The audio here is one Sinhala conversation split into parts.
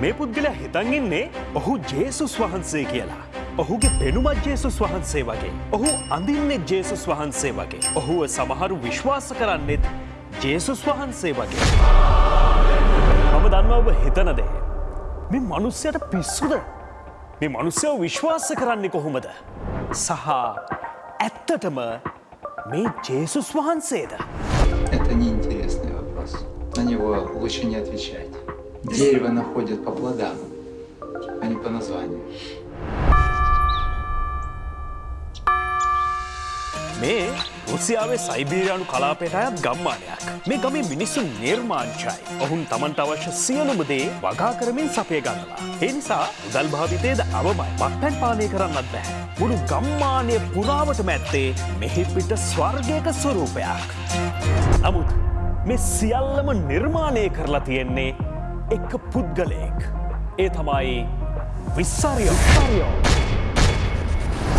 මේ පුද්ගලයා හිතන් ඉන්නේ ඔහු ජේසුස් වහන්සේ කියලා. ඔහුගේ පෙනුමත් ජේසුස් වහන්සේ වගේ. ඔහු අඳින්නෙත් ජේසුස් වහන්සේ වගේ. ඔහුව සමහරු විශ්වාස කරන්නෙත් ජේසුස් වහන්සේ වගේ. මම දන්නවා ඔබ හිතන දේ. මේ මනුස්්‍යයට පිස්සුද. මේ මනුස්්‍යව විශ්වාස කරන්නේ කොහොමද. සහ ඇත්තටම මේ ජේසුස් වහන්සේද. Это неинтересный вопрос. На него лучше не отвечать. Дерево находят по плодам, а не по названию. මේ රුසියාවේ සයිබීරයානු කලාපයට අයත් ගම්මානයක්. මේ ගමේ මිනිස්සුන් නිර්මාංචයි. ඔහුන් තමන්ට අවශ්‍ය සියලුමදේ වගා කරමින් සපය ගන්නවා. ඒ නිසා උදල් භාවිතයද අවමයි මත්පැන් පානය කරන්නත් බැහැ. මුළු ගම්මානය පුරාවට මැත්තේ මෙහි පිට ස්වර්ගයක ස්වරූපයක්. නමුත් මේ සියල්ලම නිර්මාණය කරලා තියෙන්නේ එක්ක පුද්ගලයෙක්. ඒ තමයි විස්සාරියෝ.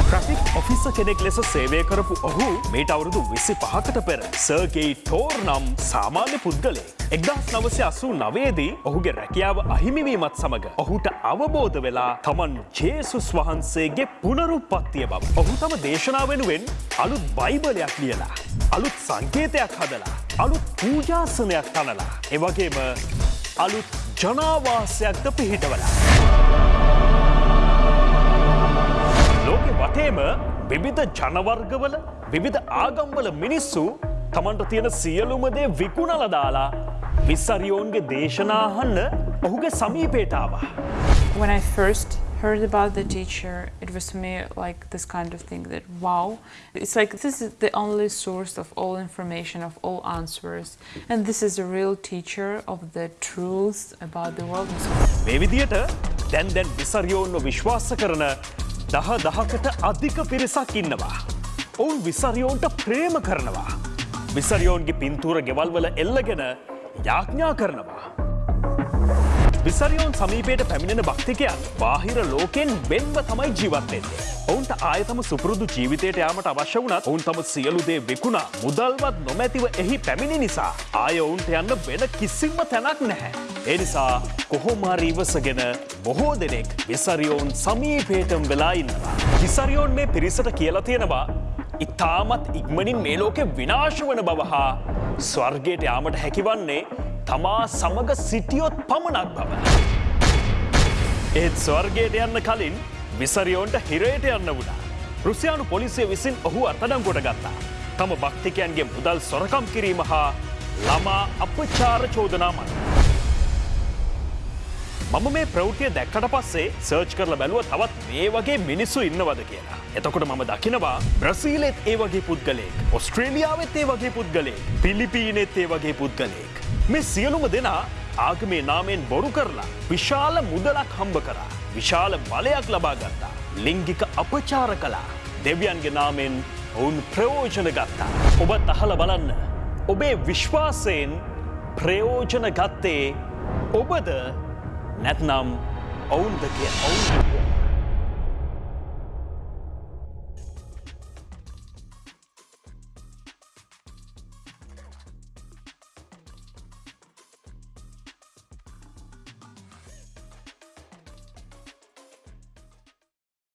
ට්‍රෆික් ඔෆිස්ස කෙනෙක් ලෙස සේවය කරපු ඔහු මේට අවුරුදු විසි පහකට පෙර සර්ගේයි ටෝර් නම් සාමාන්‍ය පුද්ගලේ. එක්දස් නවසය අසූ නවේදී ඔහුගේ රැකියාව අහිමිවීමත් සමඟ ඔහුට අවබෝධ වෙලා තමන් ජේසුස් වහන්සේගේ පුනරුපත්තිය බව. ඔහු තම දේශනා වෙනුවෙන් අලුත් බයිබලයක් ලියලා. අලුත් සංකේතයක් හදලා. අලුත් පූජාසනයක් තනලා. එවගේම අලුත් ජනාවාසයක්ද පිහිටවලා. ලෝකෙ වටේම විවිධ ජනවර්ගවල විවිධ ආගම්වල මිනිස්සු තමන්ට තියෙන සියලුමදේ විකුණල දාලා විස්සරියෝන්ගේ දේශනාහන්න ඔහුගේ සමීපේටාවා. When I first heard about the teacher, it was to me like this kind of thing that wow, it's like this is the only source of all information, of all answers, and this is a real teacher of the truth about the world. මේ විදියට දැන් දැන් විසරියෝන්ව විශ්වාස කරන දහ දහකට අධික පිරිසක් ඉන්නවා. ඔවුන් විසරියෝන්ට ප්‍රේම කරනවා. විසරියෝන්ගේ පින්තූර ගෙවල්වල එල්ලගෙන යාඥා කරනවා. විසරියෝන් සමීපයට පැමිණෙන භක්තිකයන් බාහිර ලෝකෙන් වෙන්ව තමයි ජීවත්වෙන්නේ. ඔවුන්ට ආයතම සුපුරුදු ජීවිතයට යාමට අවශ්‍ය වුණත් ඔවුන් තම සියලුදේ විකුණා මුදල්වත් නොමැතිව එහි පැමිණි නිසා ආය ඔවුන්ට යන්න වෙන කිසිම්ම තැනක් නැහැ. ඒ නිසා කොහොමාරි ඉවසගෙන බොහෝ දෙනෙක් විසරියෝන් සමීපේටම් වෙලා ඉන්නවා. විසරියෝන් මේ පිරිසට කියලා තියෙනවා ඉතාමත් ඉක්මනින් මේ ලෝකෙ විනාශ වන බව හා ස්වර්ගයට යාමට හැකිවන්නේ තමා සමග සිටියොත් පමණක් බව. ඒත් ස්වර්ගයට යන්න කලින් විසරියෝන්ට හිරයට යන්න වුණා. රුසියානු පොලිසිය විසින් ඔහු අර්තඩම් කොට ගත්තා. තම භක්තිකයන්ගේ මුදල් සොරකම් කිරීම හා ළමා අපචාර චෝදනා මත. මම මේ ප්‍රෞතිය දැක්කට පස්සේ සර්ච් කරල බැලුව තවත් මේ වගේ මිනිස්සු ඉන්නවද කියලා. එතකොට මම දකිනවා බ්‍රසීලෙත් ඒ වගේ පුද්ගලෙක් ඔස්ට්‍රේලියාවත් ඒ වගේ පුද්ගලෙක් පිලිපීනෙත් ඒ වගේ පුද්ගලෙක්. මේ සියලුම දෙනා ආගමේ නාමෙන් බොරු කරලා විශාල මුදලක් හම්බ කරා. විශාල බලයක් ලබා ගත්තා. ලිංගික අපචාර කලා. දෙවියන්ගේ නාමෙන් ඔවුන් ප්‍රයෝජන ගත්තා. ඔබත් අහල බලන්න. ඔබේ විශ්වාසයෙන් ප්‍රයෝජන ගත්තේ ඔබද නැත්නම් ඔවුන්ද කිය ඔවුන්.